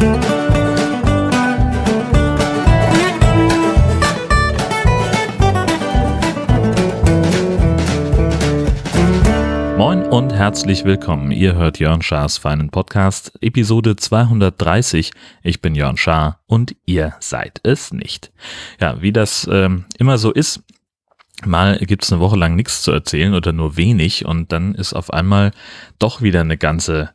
Moin und herzlich willkommen. Ihr hört Jörn Schars feinen Podcast, Episode 230. Ich bin Jörn Schaar und ihr seid es nicht. Ja, wie das ähm, immer so ist, mal gibt es eine Woche lang nichts zu erzählen oder nur wenig und dann ist auf einmal doch wieder eine ganze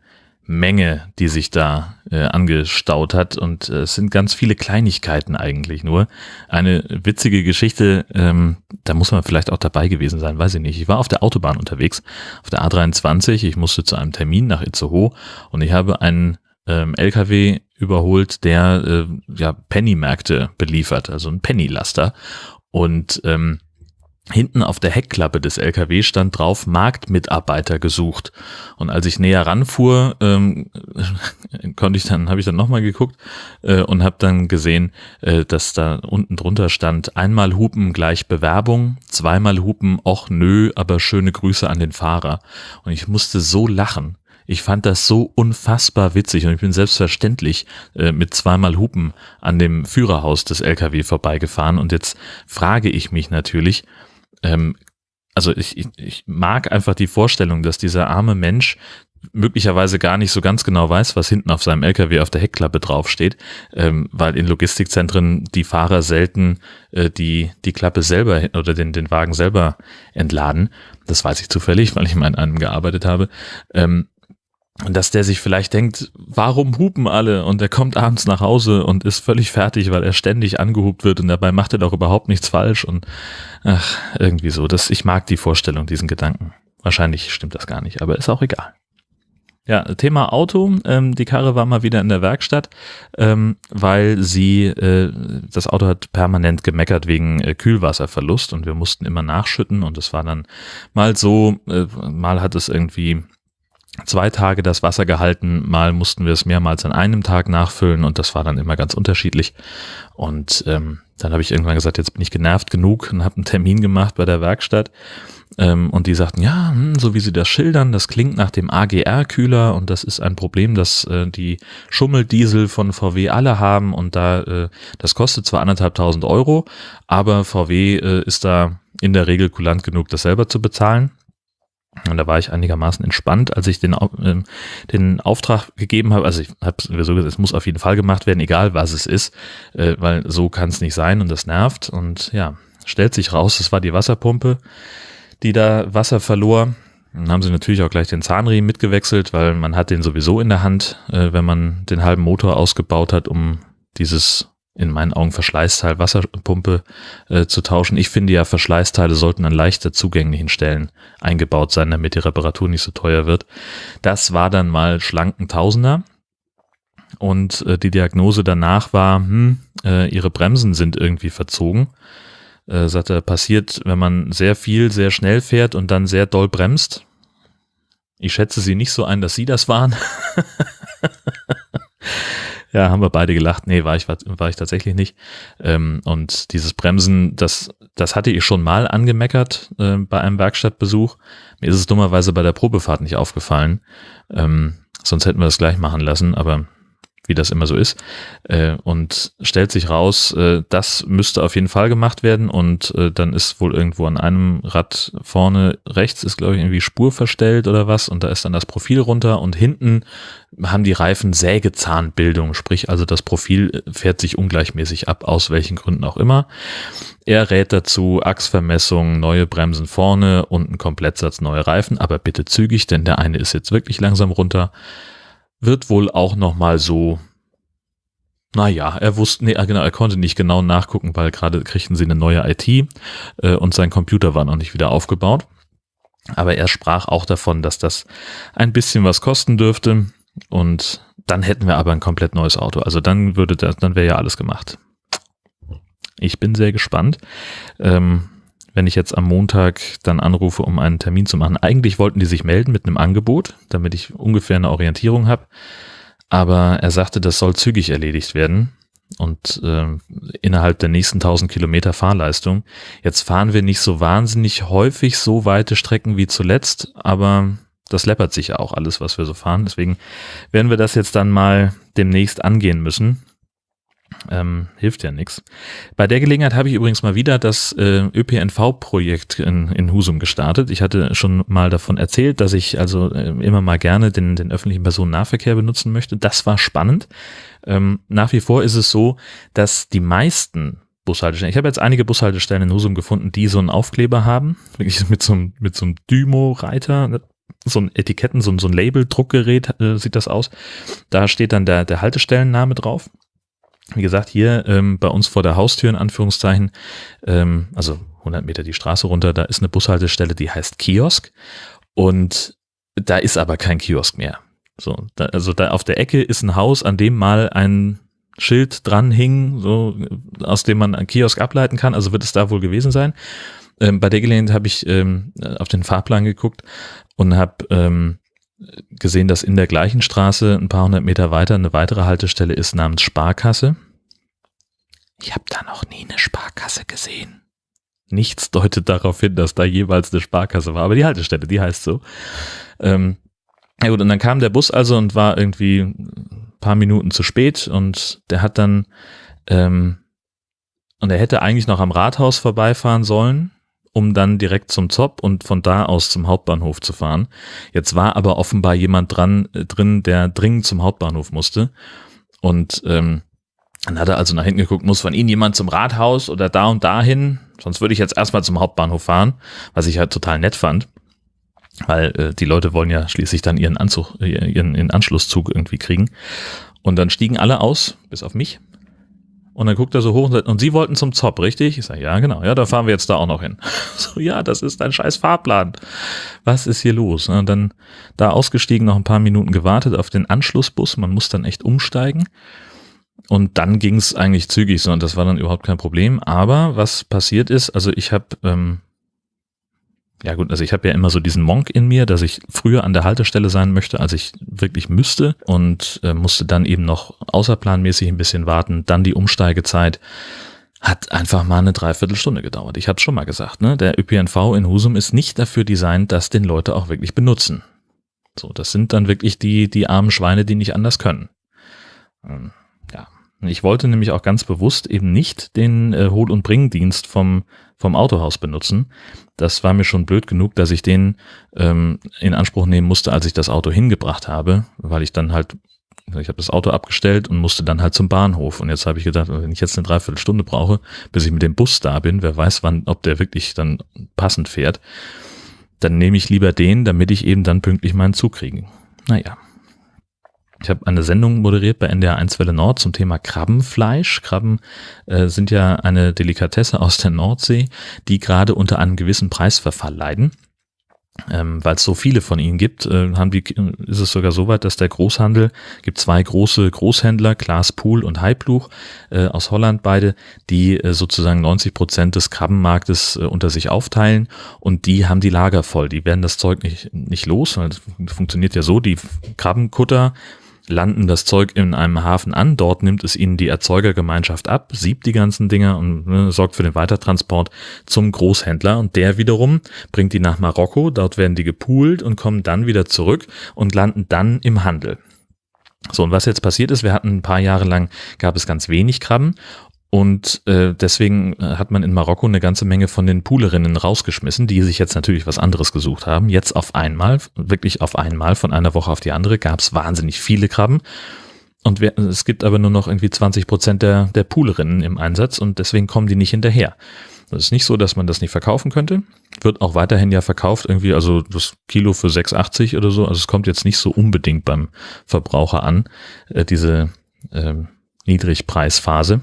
Menge, die sich da äh, angestaut hat. Und äh, es sind ganz viele Kleinigkeiten eigentlich nur. Eine witzige Geschichte, ähm, da muss man vielleicht auch dabei gewesen sein, weiß ich nicht. Ich war auf der Autobahn unterwegs, auf der A23. Ich musste zu einem Termin nach Itzehoe und ich habe einen ähm, LKW überholt, der äh, ja Penny-Märkte beliefert, also ein Penny-Laster. Und ähm, Hinten auf der Heckklappe des LKW stand drauf Marktmitarbeiter gesucht. Und als ich näher ranfuhr, ähm, konnte ich dann, habe ich dann nochmal geguckt äh, und habe dann gesehen, äh, dass da unten drunter stand: einmal Hupen gleich Bewerbung, zweimal Hupen, och nö, aber schöne Grüße an den Fahrer. Und ich musste so lachen. Ich fand das so unfassbar witzig und ich bin selbstverständlich äh, mit zweimal Hupen an dem Führerhaus des LKW vorbeigefahren. Und jetzt frage ich mich natürlich, ähm, also ich, ich, ich mag einfach die Vorstellung, dass dieser arme Mensch möglicherweise gar nicht so ganz genau weiß, was hinten auf seinem LKW auf der Heckklappe draufsteht, ähm, weil in Logistikzentren die Fahrer selten äh, die, die Klappe selber oder den, den Wagen selber entladen. Das weiß ich zufällig, weil ich mal in einem gearbeitet habe. Ähm, und dass der sich vielleicht denkt, warum hupen alle? Und er kommt abends nach Hause und ist völlig fertig, weil er ständig angehupt wird und dabei macht er doch überhaupt nichts falsch und ach, irgendwie so. Das, ich mag die Vorstellung, diesen Gedanken. Wahrscheinlich stimmt das gar nicht, aber ist auch egal. Ja, Thema Auto. Ähm, die Karre war mal wieder in der Werkstatt, ähm, weil sie, äh, das Auto hat permanent gemeckert wegen äh, Kühlwasserverlust und wir mussten immer nachschütten und es war dann mal so, äh, mal hat es irgendwie zwei Tage das Wasser gehalten, mal mussten wir es mehrmals an einem Tag nachfüllen und das war dann immer ganz unterschiedlich. Und ähm, dann habe ich irgendwann gesagt, jetzt bin ich genervt genug und habe einen Termin gemacht bei der Werkstatt. Ähm, und die sagten, ja, hm, so wie sie das schildern, das klingt nach dem AGR-Kühler und das ist ein Problem, das äh, die Schummeldiesel von VW alle haben und da, äh, das kostet zwar anderthalbtausend Euro, aber VW äh, ist da in der Regel kulant genug, das selber zu bezahlen. Und da war ich einigermaßen entspannt, als ich den, äh, den Auftrag gegeben habe. Also ich habe sowieso gesagt, es muss auf jeden Fall gemacht werden, egal was es ist, äh, weil so kann es nicht sein und das nervt. Und ja, stellt sich raus, es war die Wasserpumpe, die da Wasser verlor. Dann haben sie natürlich auch gleich den Zahnriemen mitgewechselt, weil man hat den sowieso in der Hand, äh, wenn man den halben Motor ausgebaut hat, um dieses in meinen Augen Verschleißteil Wasserpumpe äh, zu tauschen. Ich finde ja, Verschleißteile sollten an leichter zugänglichen Stellen eingebaut sein, damit die Reparatur nicht so teuer wird. Das war dann mal schlanken Tausender. Und äh, die Diagnose danach war, hm, äh, ihre Bremsen sind irgendwie verzogen. Äh, sagte, passiert, wenn man sehr viel, sehr schnell fährt und dann sehr doll bremst. Ich schätze sie nicht so ein, dass sie das waren. Ja, haben wir beide gelacht. Nee, war ich, war, war ich tatsächlich nicht. Ähm, und dieses Bremsen, das, das hatte ich schon mal angemeckert äh, bei einem Werkstattbesuch. Mir ist es dummerweise bei der Probefahrt nicht aufgefallen. Ähm, sonst hätten wir das gleich machen lassen, aber wie das immer so ist. Äh, und stellt sich raus, äh, das müsste auf jeden Fall gemacht werden. Und äh, dann ist wohl irgendwo an einem Rad vorne rechts ist, glaube ich, irgendwie Spur verstellt oder was. Und da ist dann das Profil runter. Und hinten haben die Reifen Sägezahnbildung, sprich also das Profil fährt sich ungleichmäßig ab, aus welchen Gründen auch immer. Er rät dazu Achsvermessung, neue Bremsen vorne und ein Komplettsatz neue Reifen, aber bitte zügig, denn der eine ist jetzt wirklich langsam runter wird wohl auch nochmal so, naja, er wusste, nee, genau, er konnte nicht genau nachgucken, weil gerade kriegten sie eine neue IT äh, und sein Computer war noch nicht wieder aufgebaut. Aber er sprach auch davon, dass das ein bisschen was kosten dürfte und dann hätten wir aber ein komplett neues Auto. Also dann würde das, dann wäre ja alles gemacht. Ich bin sehr gespannt. Ähm, wenn ich jetzt am Montag dann anrufe, um einen Termin zu machen. Eigentlich wollten die sich melden mit einem Angebot, damit ich ungefähr eine Orientierung habe. Aber er sagte, das soll zügig erledigt werden und äh, innerhalb der nächsten 1000 Kilometer Fahrleistung. Jetzt fahren wir nicht so wahnsinnig häufig so weite Strecken wie zuletzt, aber das läppert sich ja auch alles, was wir so fahren. Deswegen werden wir das jetzt dann mal demnächst angehen müssen. Ähm, hilft ja nichts. Bei der Gelegenheit habe ich übrigens mal wieder das äh, ÖPNV-Projekt in, in Husum gestartet. Ich hatte schon mal davon erzählt, dass ich also äh, immer mal gerne den, den öffentlichen Personennahverkehr benutzen möchte. Das war spannend. Ähm, nach wie vor ist es so, dass die meisten Bushaltestellen. Ich habe jetzt einige Bushaltestellen in Husum gefunden, die so einen Aufkleber haben, wirklich mit so einem, mit so einem Dymo-Reiter, so ein Etiketten, so ein, so ein Label-Druckgerät äh, sieht das aus. Da steht dann der, der Haltestellenname drauf. Wie gesagt, hier ähm, bei uns vor der Haustür in Anführungszeichen, ähm, also 100 Meter die Straße runter, da ist eine Bushaltestelle, die heißt Kiosk und da ist aber kein Kiosk mehr. So, da, also da auf der Ecke ist ein Haus, an dem mal ein Schild dran hing, so aus dem man einen Kiosk ableiten kann. Also wird es da wohl gewesen sein. Ähm, bei der Gelegenheit habe ich ähm, auf den Fahrplan geguckt und habe ähm, gesehen, dass in der gleichen Straße ein paar hundert Meter weiter eine weitere Haltestelle ist namens Sparkasse. Ich habe da noch nie eine Sparkasse gesehen. Nichts deutet darauf hin, dass da jeweils eine Sparkasse war, aber die Haltestelle, die heißt so. Ähm, ja gut, und dann kam der Bus also und war irgendwie ein paar Minuten zu spät und der hat dann, ähm, und er hätte eigentlich noch am Rathaus vorbeifahren sollen, um dann direkt zum Zopp und von da aus zum Hauptbahnhof zu fahren. Jetzt war aber offenbar jemand dran äh, drin, der dringend zum Hauptbahnhof musste. Und ähm, dann hat er also nach hinten geguckt, muss von Ihnen jemand zum Rathaus oder da und dahin? Sonst würde ich jetzt erstmal zum Hauptbahnhof fahren, was ich halt total nett fand. Weil äh, die Leute wollen ja schließlich dann ihren Anzug, äh, ihren, ihren Anschlusszug irgendwie kriegen. Und dann stiegen alle aus, bis auf mich. Und dann guckt er so hoch und sagt, und Sie wollten zum Zopp, richtig? Ich sage, ja, genau. Ja, da fahren wir jetzt da auch noch hin. So, ja, das ist ein scheiß Fahrplan. Was ist hier los? Und dann da ausgestiegen, noch ein paar Minuten gewartet auf den Anschlussbus. Man muss dann echt umsteigen. Und dann ging es eigentlich zügig so und das war dann überhaupt kein Problem. Aber was passiert ist, also ich habe ähm, ja gut, also ich habe ja immer so diesen Monk in mir, dass ich früher an der Haltestelle sein möchte, als ich wirklich müsste und äh, musste dann eben noch außerplanmäßig ein bisschen warten. Dann die Umsteigezeit hat einfach mal eine Dreiviertelstunde gedauert. Ich hatte schon mal gesagt, ne? der ÖPNV in Husum ist nicht dafür designt, dass den Leute auch wirklich benutzen. So, das sind dann wirklich die, die armen Schweine, die nicht anders können. Ähm, ich wollte nämlich auch ganz bewusst eben nicht den äh, Hol- und Bringdienst vom, vom Autohaus benutzen. Das war mir schon blöd genug, dass ich den ähm, in Anspruch nehmen musste, als ich das Auto hingebracht habe, weil ich dann halt, ich habe das Auto abgestellt und musste dann halt zum Bahnhof. Und jetzt habe ich gedacht, wenn ich jetzt eine Dreiviertelstunde brauche, bis ich mit dem Bus da bin, wer weiß wann, ob der wirklich dann passend fährt, dann nehme ich lieber den, damit ich eben dann pünktlich meinen Zug kriege. Naja. Ich habe eine Sendung moderiert bei NDR 1 Welle Nord zum Thema Krabbenfleisch. Krabben äh, sind ja eine Delikatesse aus der Nordsee, die gerade unter einem gewissen Preisverfall leiden. Ähm, Weil es so viele von ihnen gibt, äh, haben die, ist es sogar so weit, dass der Großhandel, gibt zwei große Großhändler, Klaas Pool und Heibluch äh, aus Holland beide, die äh, sozusagen 90 Prozent des Krabbenmarktes äh, unter sich aufteilen und die haben die Lager voll. Die werden das Zeug nicht, nicht los. Das funktioniert ja so, die Krabbenkutter landen das Zeug in einem Hafen an. Dort nimmt es ihnen die Erzeugergemeinschaft ab, siebt die ganzen Dinger und ne, sorgt für den Weitertransport zum Großhändler. Und der wiederum bringt die nach Marokko. Dort werden die gepoolt und kommen dann wieder zurück und landen dann im Handel. So, und was jetzt passiert ist, wir hatten ein paar Jahre lang, gab es ganz wenig Krabben und äh, deswegen äh, hat man in Marokko eine ganze Menge von den Poolerinnen rausgeschmissen, die sich jetzt natürlich was anderes gesucht haben. Jetzt auf einmal, wirklich auf einmal, von einer Woche auf die andere, gab es wahnsinnig viele Krabben. Und wir, es gibt aber nur noch irgendwie 20 Prozent der, der Poolerinnen im Einsatz und deswegen kommen die nicht hinterher. Das ist nicht so, dass man das nicht verkaufen könnte. Wird auch weiterhin ja verkauft, irgendwie, also das Kilo für 6,80 oder so. Also es kommt jetzt nicht so unbedingt beim Verbraucher an, äh, diese äh, Niedrigpreisphase.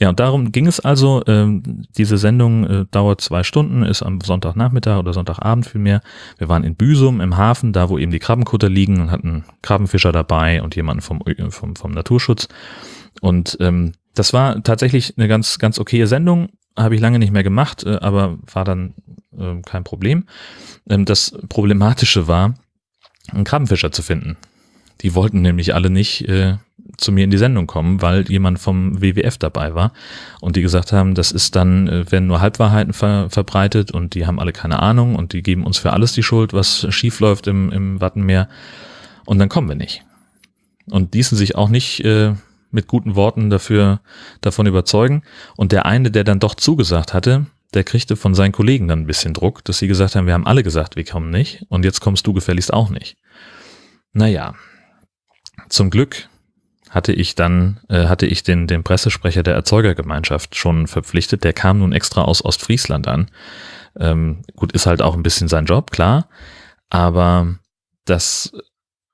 Ja, und darum ging es also. Ähm, diese Sendung äh, dauert zwei Stunden, ist am Sonntagnachmittag oder Sonntagabend vielmehr. Wir waren in Büsum im Hafen, da wo eben die Krabbenkutter liegen und hatten Krabbenfischer dabei und jemanden vom, vom, vom Naturschutz. Und ähm, das war tatsächlich eine ganz, ganz okaye Sendung. Habe ich lange nicht mehr gemacht, äh, aber war dann äh, kein Problem. Ähm, das Problematische war, einen Krabbenfischer zu finden. Die wollten nämlich alle nicht äh, zu mir in die Sendung kommen, weil jemand vom WWF dabei war und die gesagt haben, das ist dann, äh, werden nur Halbwahrheiten ver verbreitet und die haben alle keine Ahnung und die geben uns für alles die Schuld, was schief läuft im, im Wattenmeer und dann kommen wir nicht. Und ließen sich auch nicht äh, mit guten Worten dafür davon überzeugen. Und der eine, der dann doch zugesagt hatte, der kriegte von seinen Kollegen dann ein bisschen Druck, dass sie gesagt haben, wir haben alle gesagt, wir kommen nicht und jetzt kommst du gefälligst auch nicht. Naja, zum Glück hatte ich dann, äh, hatte ich den, den Pressesprecher der Erzeugergemeinschaft schon verpflichtet. Der kam nun extra aus Ostfriesland an. Ähm, gut, ist halt auch ein bisschen sein Job, klar. Aber das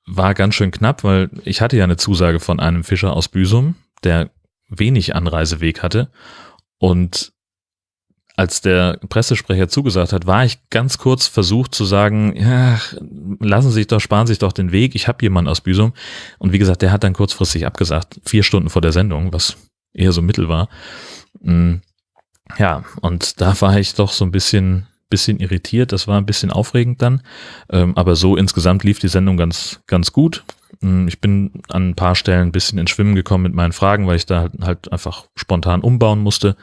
war ganz schön knapp, weil ich hatte ja eine Zusage von einem Fischer aus Büsum, der wenig Anreiseweg hatte. Und als der Pressesprecher zugesagt hat, war ich ganz kurz versucht zu sagen, ja, lassen Sie sich doch, sparen Sie sich doch den Weg, ich habe jemanden aus Büsum. Und wie gesagt, der hat dann kurzfristig abgesagt, vier Stunden vor der Sendung, was eher so mittel war. Mm, ja, und da war ich doch so ein bisschen, bisschen irritiert, das war ein bisschen aufregend dann. Ähm, aber so insgesamt lief die Sendung ganz, ganz gut. Mm, ich bin an ein paar Stellen ein bisschen ins Schwimmen gekommen mit meinen Fragen, weil ich da halt, halt einfach spontan umbauen musste.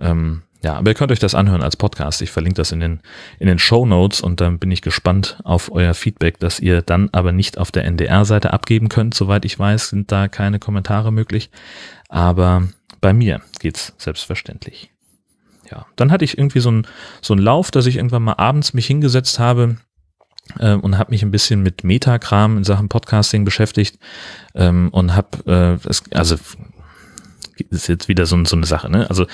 Ähm, ja, aber ihr könnt euch das anhören als Podcast. Ich verlinke das in den, in den Show Notes und dann bin ich gespannt auf euer Feedback, das ihr dann aber nicht auf der NDR-Seite abgeben könnt. Soweit ich weiß, sind da keine Kommentare möglich. Aber bei mir geht's selbstverständlich. Ja, dann hatte ich irgendwie so einen so einen Lauf, dass ich irgendwann mal abends mich hingesetzt habe äh, und habe mich ein bisschen mit Metakram in Sachen Podcasting beschäftigt ähm, und habe, äh, also ist jetzt wieder so, so eine Sache, ne? Also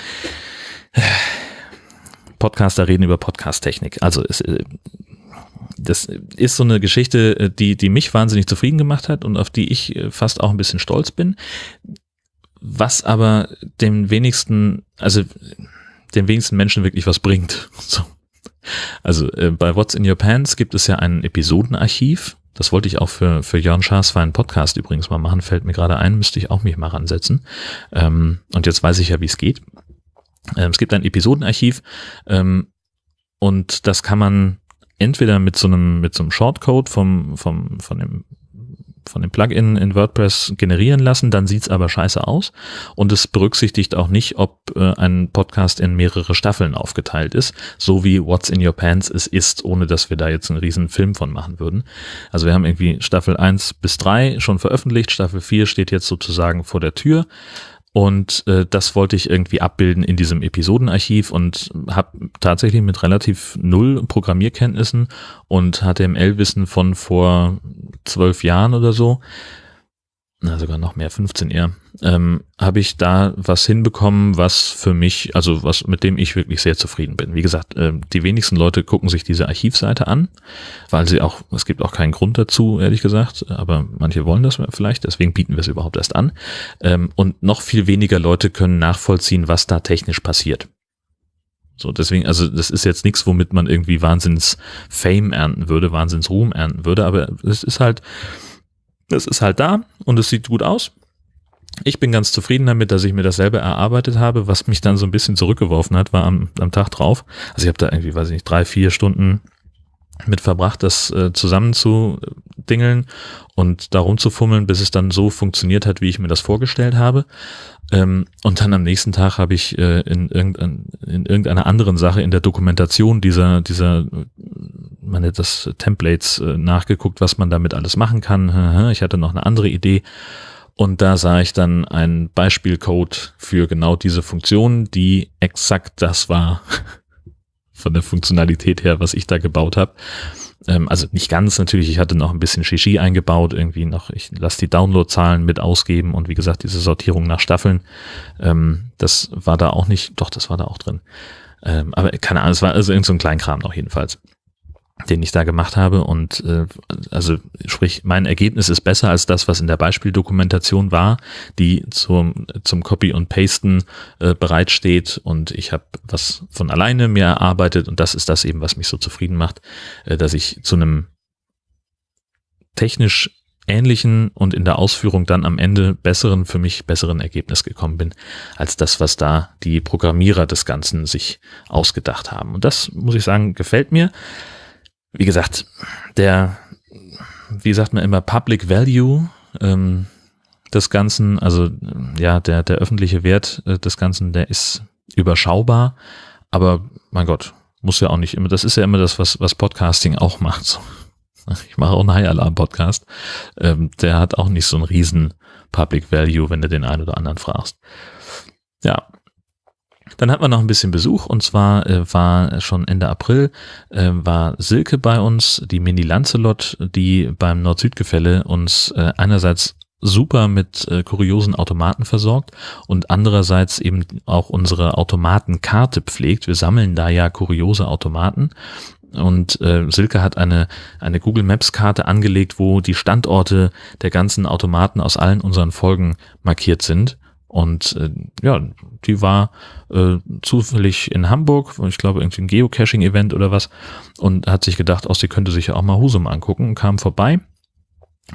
Podcaster reden über Podcast-Technik. Also es, äh, das ist so eine Geschichte, äh, die, die mich wahnsinnig zufrieden gemacht hat und auf die ich äh, fast auch ein bisschen stolz bin. Was aber den wenigsten, also den wenigsten Menschen wirklich was bringt. So. Also äh, bei What's in Your Pants gibt es ja ein Episodenarchiv. Das wollte ich auch für, für Jörn Schaas für einen Podcast übrigens mal machen, fällt mir gerade ein, müsste ich auch mich mal ransetzen. Ähm, und jetzt weiß ich ja, wie es geht. Ähm, es gibt ein Episodenarchiv ähm, und das kann man entweder mit so einem mit so einem Shortcode vom vom von dem von dem Plugin in WordPress generieren lassen, dann sieht's aber scheiße aus und es berücksichtigt auch nicht, ob äh, ein Podcast in mehrere Staffeln aufgeteilt ist, so wie What's in Your Pants es ist, ohne dass wir da jetzt einen riesen Film von machen würden. Also wir haben irgendwie Staffel 1 bis 3 schon veröffentlicht, Staffel 4 steht jetzt sozusagen vor der Tür und äh, das wollte ich irgendwie abbilden in diesem Episodenarchiv und habe tatsächlich mit relativ null Programmierkenntnissen und HTML-Wissen von vor zwölf Jahren oder so na sogar noch mehr, 15 eher, ähm, habe ich da was hinbekommen, was für mich, also was mit dem ich wirklich sehr zufrieden bin. Wie gesagt, äh, die wenigsten Leute gucken sich diese Archivseite an, weil sie auch, es gibt auch keinen Grund dazu, ehrlich gesagt, aber manche wollen das vielleicht, deswegen bieten wir es überhaupt erst an. Ähm, und noch viel weniger Leute können nachvollziehen, was da technisch passiert. So, deswegen, also das ist jetzt nichts, womit man irgendwie Wahnsinns Fame ernten würde, Wahnsinns Ruhm ernten würde, aber es ist halt, es ist halt da und es sieht gut aus. Ich bin ganz zufrieden damit, dass ich mir das selber erarbeitet habe. Was mich dann so ein bisschen zurückgeworfen hat, war am, am Tag drauf. Also ich habe da irgendwie, weiß ich nicht, drei, vier Stunden mit verbracht, das äh, zusammen zu dingeln und darum zu fummeln, bis es dann so funktioniert hat, wie ich mir das vorgestellt habe. Ähm, und dann am nächsten Tag habe ich äh, in, irgendein, in irgendeiner anderen Sache in der Dokumentation dieser, dieser man nennt das Templates äh, nachgeguckt, was man damit alles machen kann. Ich hatte noch eine andere Idee. Und da sah ich dann einen Beispielcode für genau diese Funktion, die exakt das war von der Funktionalität her, was ich da gebaut habe. Ähm, also nicht ganz natürlich, ich hatte noch ein bisschen Shishi eingebaut, irgendwie noch, ich lasse die Downloadzahlen mit ausgeben und wie gesagt, diese Sortierung nach Staffeln, ähm, das war da auch nicht, doch, das war da auch drin. Ähm, aber keine Ahnung, es war also irgend so ein Kleinkram noch jedenfalls den ich da gemacht habe. Und äh, also sprich, mein Ergebnis ist besser als das, was in der Beispieldokumentation war, die zum, zum Copy und Pasten äh, bereitsteht. Und ich habe was von alleine mir erarbeitet und das ist das eben, was mich so zufrieden macht, äh, dass ich zu einem technisch ähnlichen und in der Ausführung dann am Ende besseren, für mich besseren Ergebnis gekommen bin, als das, was da die Programmierer des Ganzen sich ausgedacht haben. Und das, muss ich sagen, gefällt mir wie gesagt, der, wie sagt man immer, Public Value, ähm, des Ganzen, also ja, der, der öffentliche Wert äh, des Ganzen, der ist überschaubar, aber mein Gott, muss ja auch nicht immer, das ist ja immer das, was, was Podcasting auch macht. So. Ich mache auch einen High Alarm Podcast. Ähm, der hat auch nicht so einen riesen Public Value, wenn du den einen oder anderen fragst. Ja. Dann hatten wir noch ein bisschen Besuch und zwar äh, war schon Ende April äh, war Silke bei uns, die Mini Lancelot, die beim Nord-Süd-Gefälle uns äh, einerseits super mit äh, kuriosen Automaten versorgt und andererseits eben auch unsere Automatenkarte pflegt. Wir sammeln da ja kuriose Automaten und äh, Silke hat eine, eine Google Maps Karte angelegt, wo die Standorte der ganzen Automaten aus allen unseren Folgen markiert sind. Und äh, ja, die war äh, zufällig in Hamburg, ich glaube irgendwie ein Geocaching-Event oder was, und hat sich gedacht, auch sie könnte sich ja auch mal Husum angucken, kam vorbei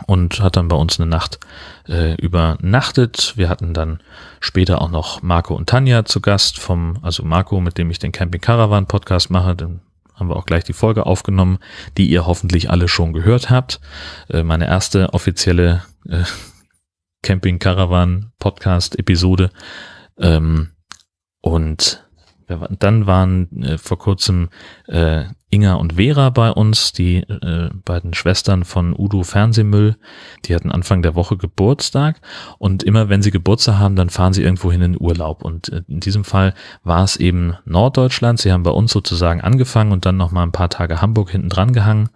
und hat dann bei uns eine Nacht äh, übernachtet. Wir hatten dann später auch noch Marco und Tanja zu Gast vom, also Marco, mit dem ich den Camping Caravan Podcast mache, dann haben wir auch gleich die Folge aufgenommen, die ihr hoffentlich alle schon gehört habt. Äh, meine erste offizielle äh, Camping Caravan Podcast Episode. Ähm, und dann waren äh, vor kurzem äh, Inga und Vera bei uns, die äh, beiden Schwestern von Udo Fernsehmüll. Die hatten Anfang der Woche Geburtstag und immer wenn sie Geburtstag haben, dann fahren sie irgendwo hin in Urlaub. Und äh, in diesem Fall war es eben Norddeutschland. Sie haben bei uns sozusagen angefangen und dann noch mal ein paar Tage Hamburg hinten dran gehangen.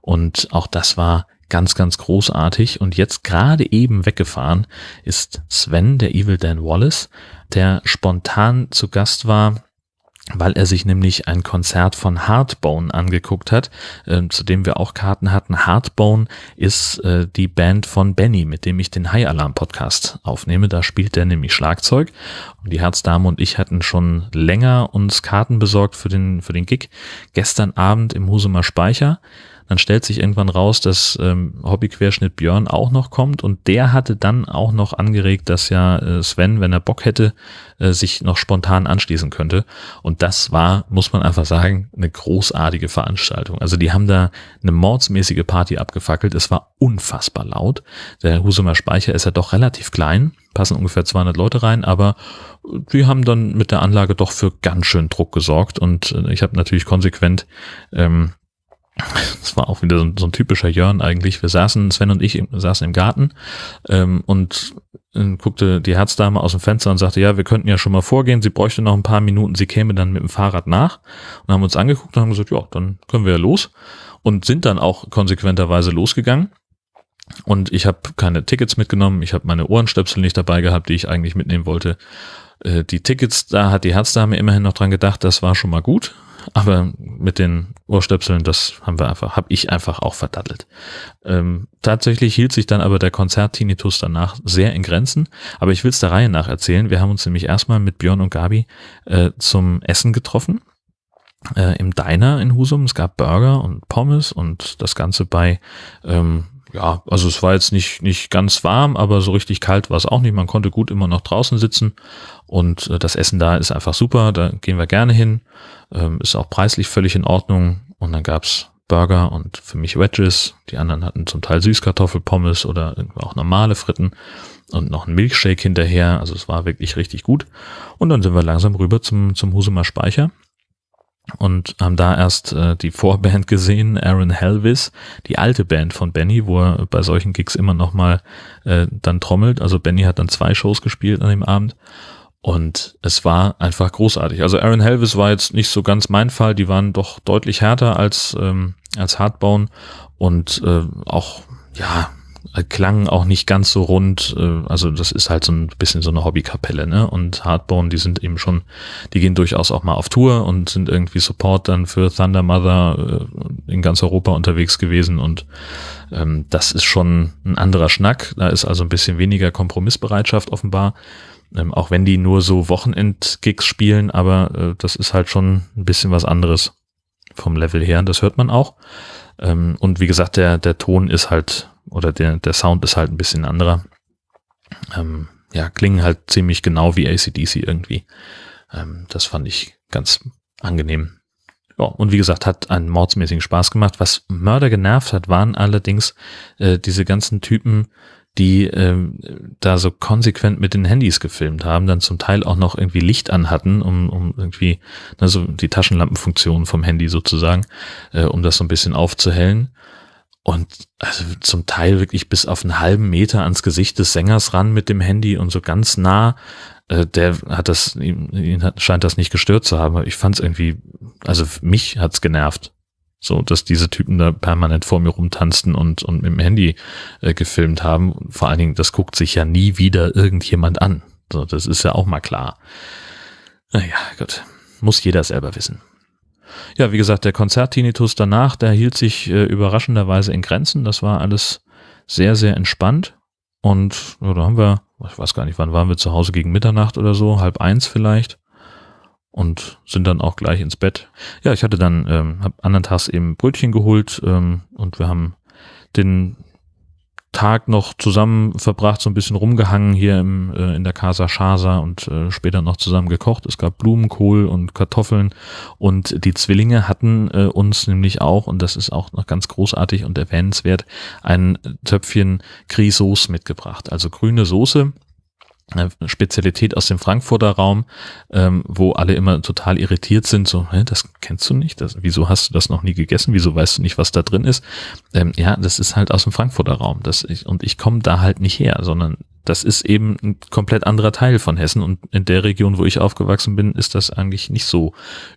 Und auch das war ganz, ganz großartig. Und jetzt gerade eben weggefahren ist Sven, der Evil Dan Wallace, der spontan zu Gast war weil er sich nämlich ein Konzert von Hardbone angeguckt hat, äh, zu dem wir auch Karten hatten. Hardbone ist äh, die Band von Benny, mit dem ich den High Alarm Podcast aufnehme. Da spielt der nämlich Schlagzeug. Und die Herzdame und ich hatten schon länger uns Karten besorgt für den, für den Gig. Gestern Abend im Husumer Speicher. Dann stellt sich irgendwann raus, dass ähm, Hobbyquerschnitt Björn auch noch kommt und der hatte dann auch noch angeregt, dass ja äh, Sven, wenn er Bock hätte, äh, sich noch spontan anschließen könnte. Und das war, muss man einfach sagen, eine großartige Veranstaltung. Also die haben da eine mordsmäßige Party abgefackelt. Es war unfassbar laut. Der Husumer Speicher ist ja doch relativ klein, passen ungefähr 200 Leute rein, aber die haben dann mit der Anlage doch für ganz schön Druck gesorgt und äh, ich habe natürlich konsequent ähm, das war auch wieder so ein, so ein typischer Jörn eigentlich. Wir saßen, Sven und ich saßen im Garten ähm, und äh, guckte die Herzdame aus dem Fenster und sagte, ja, wir könnten ja schon mal vorgehen, sie bräuchte noch ein paar Minuten, sie käme dann mit dem Fahrrad nach und haben uns angeguckt und haben gesagt, ja, dann können wir ja los und sind dann auch konsequenterweise losgegangen. Und ich habe keine Tickets mitgenommen, ich habe meine Ohrenstöpsel nicht dabei gehabt, die ich eigentlich mitnehmen wollte. Äh, die Tickets, da hat die Herzdame immerhin noch dran gedacht, das war schon mal gut. Aber mit den Ohrstöpseln, das haben wir einfach, habe ich einfach auch verdattelt. Ähm, tatsächlich hielt sich dann aber der Konzert-Tinnitus danach sehr in Grenzen. Aber ich will es der Reihe nach erzählen. Wir haben uns nämlich erstmal mit Björn und Gabi äh, zum Essen getroffen. Äh, Im Diner in Husum. Es gab Burger und Pommes und das Ganze bei ähm, ja, also es war jetzt nicht, nicht ganz warm, aber so richtig kalt war es auch nicht. Man konnte gut immer noch draußen sitzen und äh, das Essen da ist einfach super. Da gehen wir gerne hin. Ähm, ist auch preislich völlig in Ordnung. Und dann gab's Burger und für mich Wedges. Die anderen hatten zum Teil Süßkartoffelpommes oder auch normale Fritten und noch ein Milchshake hinterher. Also es war wirklich richtig gut. Und dann sind wir langsam rüber zum, zum Husumer Speicher und haben da erst äh, die Vorband gesehen, Aaron Helvis, die alte Band von Benny, wo er bei solchen Gigs immer noch mal äh, dann trommelt. Also Benny hat dann zwei Shows gespielt an dem Abend und es war einfach großartig. Also Aaron Helvis war jetzt nicht so ganz mein Fall, die waren doch deutlich härter als ähm, als Hardbone und äh, auch ja klangen auch nicht ganz so rund. Äh, also das ist halt so ein bisschen so eine Hobbykapelle, ne? Und Hardbone, die sind eben schon, die gehen durchaus auch mal auf Tour und sind irgendwie Support dann für Thunder Mother äh, in ganz Europa unterwegs gewesen und ähm, das ist schon ein anderer Schnack. Da ist also ein bisschen weniger Kompromissbereitschaft offenbar. Ähm, auch wenn die nur so Wochenend-Gigs spielen, aber äh, das ist halt schon ein bisschen was anderes vom Level her. Das hört man auch. Ähm, und wie gesagt, der, der Ton ist halt oder der, der Sound ist halt ein bisschen anderer. Ähm, ja, klingen halt ziemlich genau wie ACDC irgendwie. Ähm, das fand ich ganz angenehm. Ja, und wie gesagt, hat einen mordsmäßigen Spaß gemacht. Was Mörder genervt hat, waren allerdings äh, diese ganzen Typen, die ähm, da so konsequent mit den Handys gefilmt haben, dann zum Teil auch noch irgendwie Licht an hatten, um, um irgendwie, also die Taschenlampenfunktion vom Handy sozusagen, äh, um das so ein bisschen aufzuhellen. Und also zum Teil wirklich bis auf einen halben Meter ans Gesicht des Sängers ran mit dem Handy und so ganz nah. Äh, der hat das, ihn, ihn hat, scheint das nicht gestört zu haben. Ich fand es irgendwie, also mich hat's genervt. So, dass diese Typen da permanent vor mir rumtanzten und, und mit dem Handy äh, gefilmt haben. Vor allen Dingen, das guckt sich ja nie wieder irgendjemand an. So, das ist ja auch mal klar. Naja, gut. Muss jeder selber wissen. Ja, wie gesagt, der Konzerttinnitus danach, der hielt sich äh, überraschenderweise in Grenzen. Das war alles sehr, sehr entspannt. Und ja, da haben wir, ich weiß gar nicht, wann waren wir zu Hause gegen Mitternacht oder so, halb eins vielleicht und sind dann auch gleich ins Bett. Ja, ich hatte dann, ähm, hab anderen Tags eben Brötchen geholt ähm, und wir haben den Tag noch zusammen verbracht, so ein bisschen rumgehangen hier im, äh, in der Casa Chasa und äh, später noch zusammen gekocht. Es gab Blumenkohl und Kartoffeln und die Zwillinge hatten äh, uns nämlich auch, und das ist auch noch ganz großartig und erwähnenswert, ein Töpfchen Grisauce mitgebracht. Also grüne Soße Spezialität aus dem Frankfurter Raum, ähm, wo alle immer total irritiert sind, so, hä, das kennst du nicht, das, wieso hast du das noch nie gegessen, wieso weißt du nicht, was da drin ist? Ähm, ja, das ist halt aus dem Frankfurter Raum. Das ich, und ich komme da halt nicht her, sondern das ist eben ein komplett anderer Teil von Hessen und in der Region, wo ich aufgewachsen bin, ist das eigentlich nicht so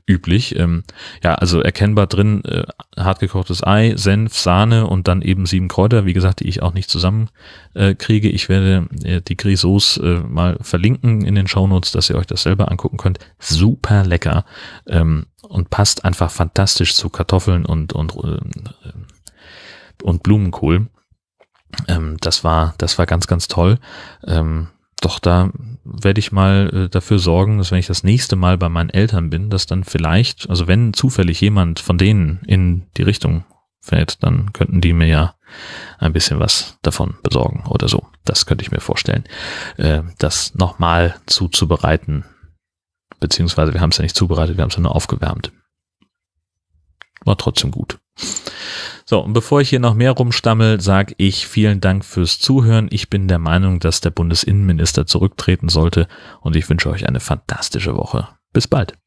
üblich. Ähm, ja, also erkennbar drin äh, hartgekochtes Ei, Senf, Sahne und dann eben sieben Kräuter, wie gesagt, die ich auch nicht zusammen äh, kriege. Ich werde äh, die Grisauce äh, mal verlinken in den Shownotes, dass ihr euch das selber angucken könnt. Super lecker ähm, und passt einfach fantastisch zu Kartoffeln und und äh, und Blumenkohl. Ähm, das war, das war ganz, ganz toll. Ähm, doch da werde ich mal äh, dafür sorgen, dass wenn ich das nächste Mal bei meinen Eltern bin, dass dann vielleicht, also wenn zufällig jemand von denen in die Richtung fährt, dann könnten die mir ja ein bisschen was davon besorgen oder so. Das könnte ich mir vorstellen, äh, das nochmal zuzubereiten. Beziehungsweise wir haben es ja nicht zubereitet, wir haben es ja nur aufgewärmt. War trotzdem gut. So, und bevor ich hier noch mehr rumstammel, sage ich vielen Dank fürs Zuhören. Ich bin der Meinung, dass der Bundesinnenminister zurücktreten sollte und ich wünsche euch eine fantastische Woche. Bis bald.